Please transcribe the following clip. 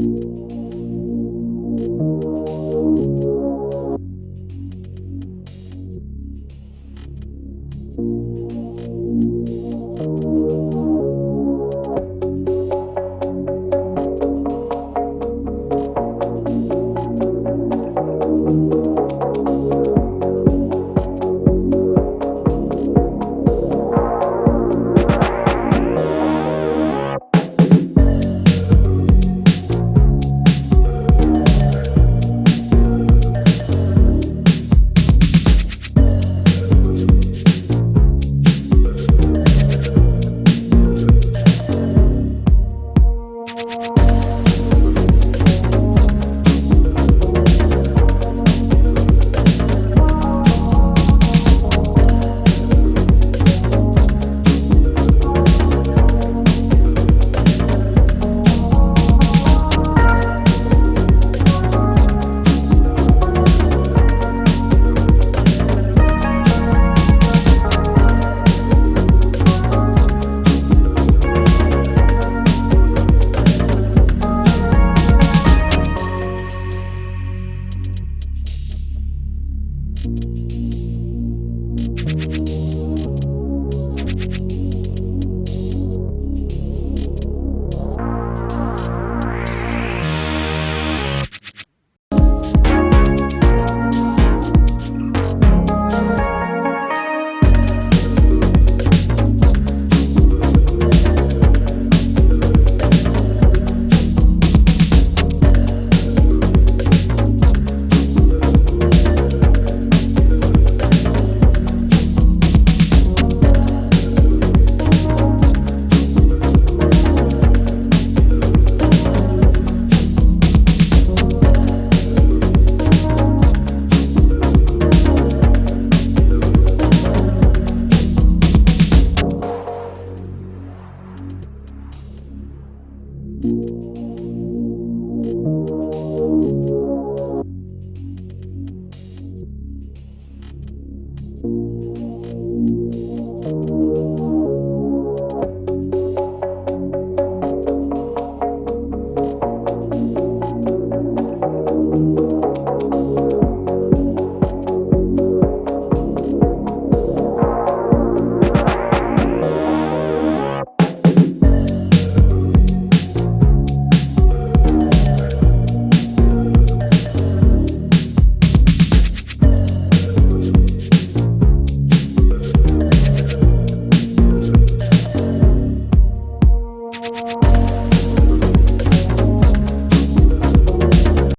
you